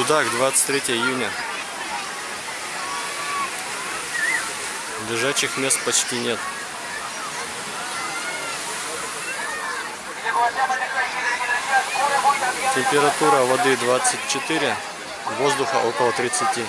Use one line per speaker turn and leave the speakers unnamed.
Судак, 23 июня. Лежачих мест почти нет. Температура воды 24, воздуха около 30.